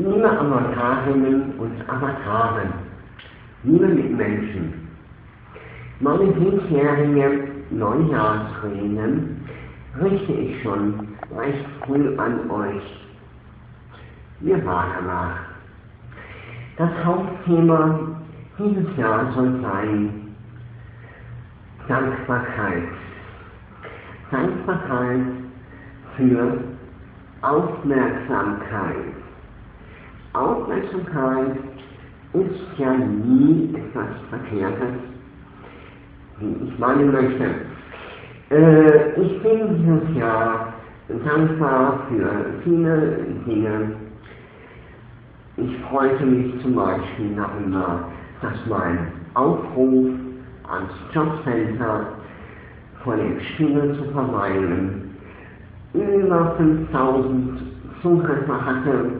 Liebe Avatarinnen und Avataren, liebe Mitmenschen, meine diesjährige Neujahrsreden richte ich schon recht früh an euch. Wir warten nach. Das Hauptthema dieses Jahr soll sein Dankbarkeit. Dankbarkeit für Aufmerksamkeit. Aufmerksamkeit ist ja nie etwas Verkehrtes, wie ich meinen möchte. Äh, ich bin dieses Jahr dankbar für viele Dinge. Ich freute mich zum Beispiel darüber, dass mein Aufruf ans Jobcenter vor dem Spiegel zu verweilen über 5000 Zugriffe hatte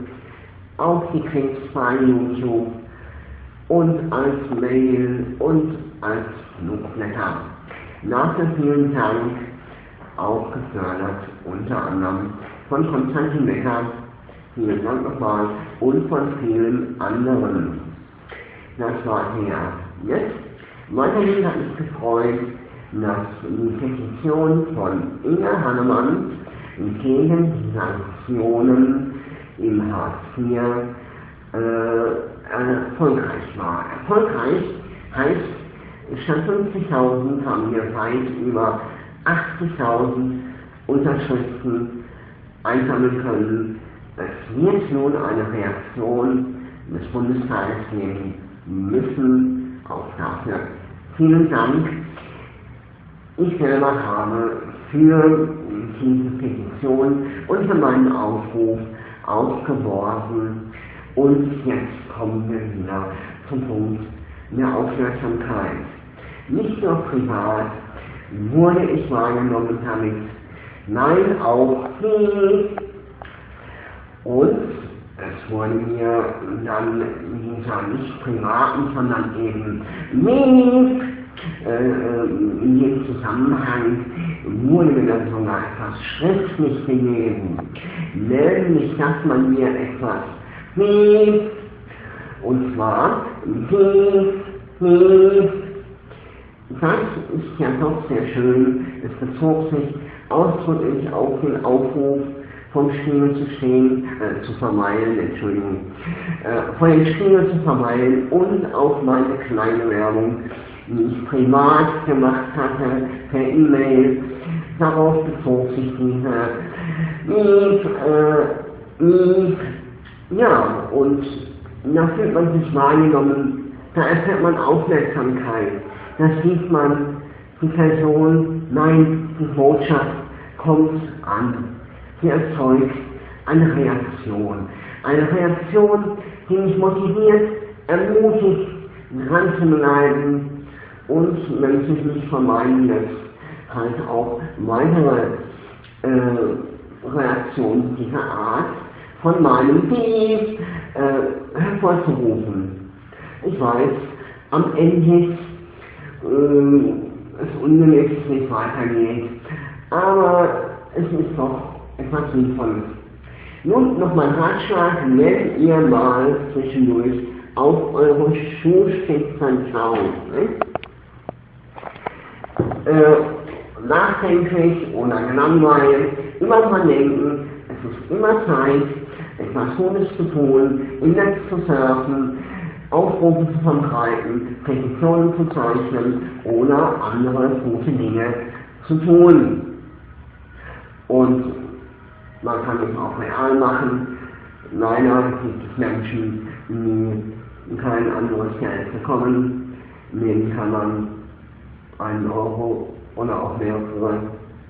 auf die Kriegsfrei YouTube und als Mail und als Flugblätter. Dafür vielen Dank, auch gefördert unter anderem von Konstantin Becker, vielen Dank nochmal, und von vielen anderen. Das war her. Jetzt, weiterhin hat mich gefreut, dass die Petition von Inga Hannemann gegen die Sanktionen im Hartz IV äh, erfolgreich war. Erfolgreich heißt, statt 50.000 haben wir weit über 80.000 Unterschriften einsammeln können. Es wird nun eine Reaktion des Bundestages geben müssen. Auch dafür vielen Dank. Ich selber habe für diese Petition und für meinen Aufruf aufgeworfen und jetzt kommen wir wieder zum Punkt der Aufmerksamkeit. Nicht nur privat wurde ich wahrgenommen damit, nein, auch hier. Und es wurde mir dann dieser nicht privaten, sondern eben nicht äh, in dem Zusammenhang wurde mir dann sogar etwas schriftlich gegeben, nämlich dass man mir etwas gibt, und zwar gibt, gibt. Das ist ja doch sehr schön, es bezog sich ausdrücklich auf den Aufruf vom Spiegel zu stehen, äh, zu verweilen, Entschuldigung, äh, vor dem Spiegel zu verweilen und auf meine kleine Werbung, die ich privat gemacht hatte, per E-Mail, darauf bezog sich diese ja, und da fühlt man sich wahrgenommen, da erfährt man Aufmerksamkeit, da sieht man, die Person, nein, die Botschaft kommt an. Sie erzeugt eine Reaktion. Eine Reaktion, die mich motiviert, ermutigt, dran zu bleiben und, sich nicht vermeiden lässt, halt auch weitere äh, Reaktionen dieser Art von meinem Brief äh, hervorzurufen. Ich weiß, am Ende äh, es ungemäß nicht weitergeht, aber es ist doch etwas Sinnvolles. Nun noch mein Ratschlag, wenn ihr mal zwischendurch auf eure Schuhspitzen schaut. Ne? Äh, nachdenklich oder gelangweilt, immer dran denken, es ist immer Zeit, etwas Gutes zu tun, im Netz zu surfen, Aufrufe zu verbreiten, Petitionen zu zeichnen oder andere gute Dinge zu tun. Und man kann es auch real machen. Leider gibt es Menschen, die kein anderes Geld bekommen. Denen kann man einen Euro oder auch mehrere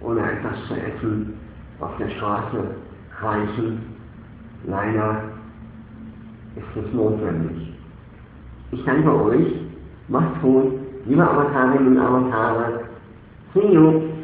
oder etwas zu essen auf der Straße reichen. Leider ist es notwendig. Ich danke euch. Macht's gut. Liebe Avatarinnen und Avatare. See you.